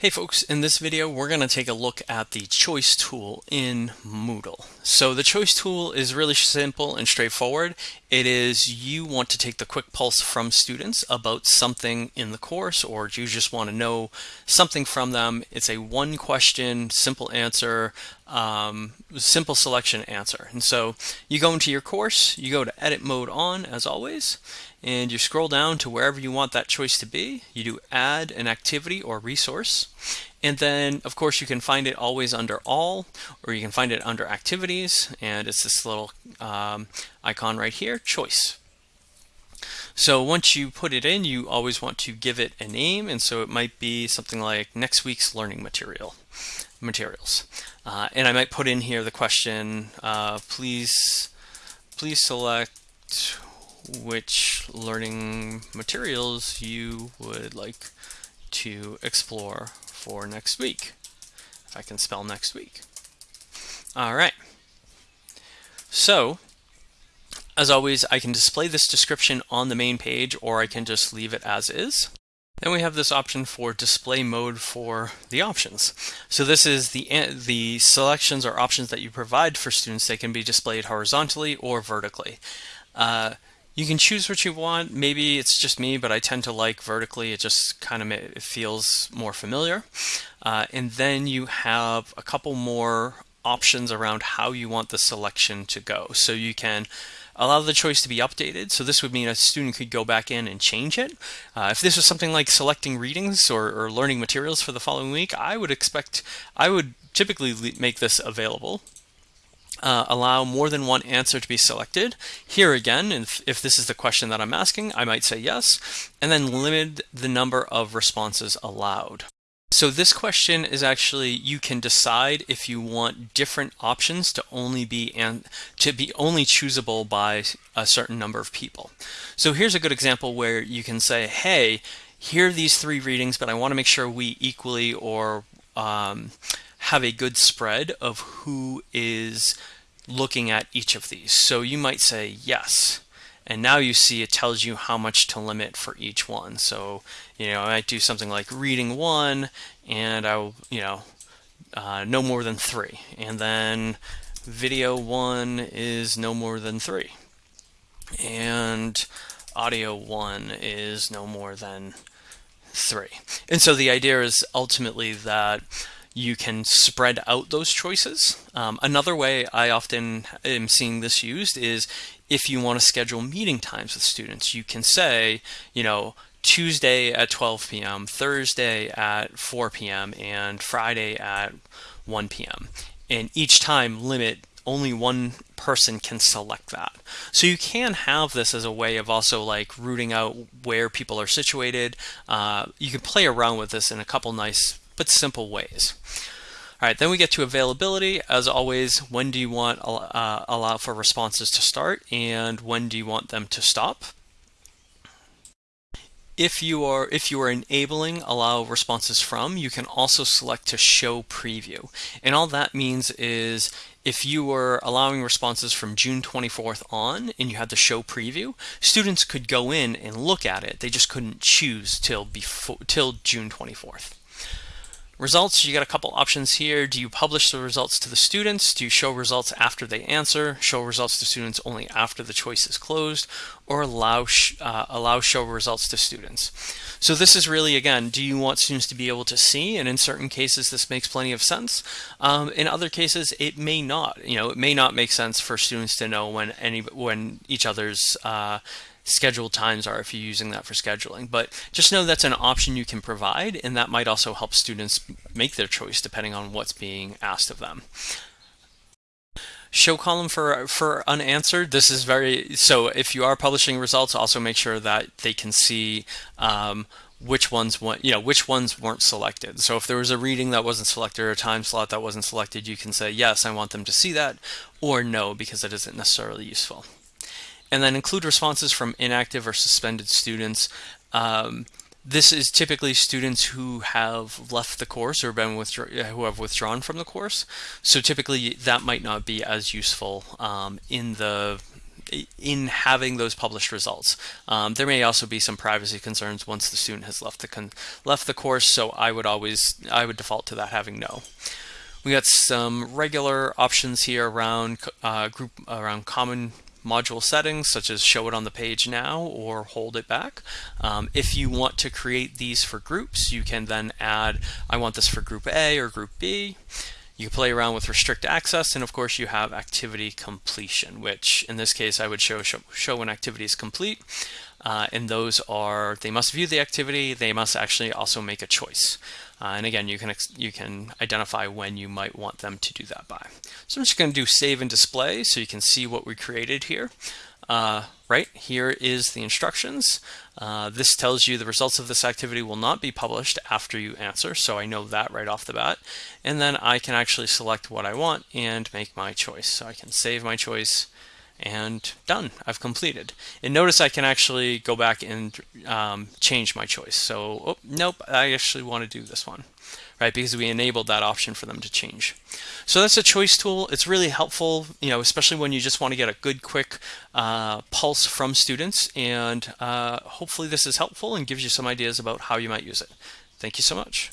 Hey folks, in this video we're going to take a look at the choice tool in Moodle. So the choice tool is really simple and straightforward. It is you want to take the quick pulse from students about something in the course or you just want to know something from them. It's a one question, simple answer, um, simple selection answer. And so you go into your course, you go to edit mode on as always, and you scroll down to wherever you want that choice to be. You do add an activity or resource. And then, of course, you can find it always under all, or you can find it under activities. And it's this little um, icon right here, choice. So once you put it in, you always want to give it a name. And so it might be something like next week's learning material materials. Uh, and I might put in here the question, uh, please, please select which learning materials you would like to explore for next week. If I can spell next week. All right. So, as always, I can display this description on the main page or I can just leave it as is. Then we have this option for display mode for the options. So this is the, the selections or options that you provide for students. They can be displayed horizontally or vertically. Uh, you can choose what you want. Maybe it's just me, but I tend to like vertically. It just kind of it feels more familiar. Uh, and then you have a couple more options around how you want the selection to go. So you can allow the choice to be updated. So this would mean a student could go back in and change it. Uh, if this was something like selecting readings or, or, learning materials for the following week, I would expect, I would typically make this available uh, allow more than one answer to be selected. Here again, if, if this is the question that I'm asking, I might say yes, and then limit the number of responses allowed. So this question is actually you can decide if you want different options to only be and to be only choosable by a certain number of people. So here's a good example where you can say, hey, here are these three readings, but I want to make sure we equally or um, have a good spread of who is looking at each of these. So you might say yes. And now you see it tells you how much to limit for each one. So, you know, I might do something like reading one and I'll, you know, uh, no more than three. And then video one is no more than three. And audio one is no more than three. And so the idea is ultimately that you can spread out those choices. Um, another way I often am seeing this used is if you want to schedule meeting times with students, you can say, you know, Tuesday at 12 p.m., Thursday at 4 p.m., and Friday at 1 p.m. And each time limit only one person can select that. So you can have this as a way of also like rooting out where people are situated. Uh, you can play around with this in a couple nice but simple ways. All right, then we get to availability. As always, when do you want uh, allow for responses to start and when do you want them to stop? If you are if you are enabling allow responses from, you can also select to show preview. And all that means is if you were allowing responses from June 24th on and you had the show preview, students could go in and look at it. They just couldn't choose till before till June 24th. Results, you got a couple options here. Do you publish the results to the students? Do you show results after they answer? Show results to students only after the choice is closed? Or allow, uh, allow show results to students? So this is really, again, do you want students to be able to see? And in certain cases, this makes plenty of sense. Um, in other cases, it may not. You know, it may not make sense for students to know when any when each other's uh, scheduled times are if you're using that for scheduling. But just know that's an option you can provide, and that might also help students make their choice depending on what's being asked of them. Show column for for unanswered. This is very so. If you are publishing results, also make sure that they can see um, which ones want, you know, which ones weren't selected. So if there was a reading that wasn't selected or a time slot that wasn't selected, you can say yes, I want them to see that, or no because it isn't necessarily useful and then include responses from inactive or suspended students. Um, this is typically students who have left the course or been who have withdrawn from the course. So typically that might not be as useful um, in the in having those published results. Um, there may also be some privacy concerns once the student has left the left the course, so I would always I would default to that having no. We got some regular options here around uh, group around common module settings such as show it on the page now or hold it back. Um, if you want to create these for groups, you can then add, I want this for group A or group B. You play around with restrict access, and of course you have activity completion, which in this case I would show show, show when activity is complete. Uh, and those are, they must view the activity, they must actually also make a choice. Uh, and again, you can you can identify when you might want them to do that by. So I'm just going to do save and display so you can see what we created here. Uh, right here is the instructions. Uh, this tells you the results of this activity will not be published after you answer, so I know that right off the bat. And then I can actually select what I want and make my choice. So I can save my choice and done, I've completed. And notice I can actually go back and um, change my choice. So, oh, nope, I actually want to do this one, right? Because we enabled that option for them to change. So that's a choice tool. It's really helpful, you know, especially when you just want to get a good, quick uh, pulse from students. And uh, hopefully this is helpful and gives you some ideas about how you might use it. Thank you so much.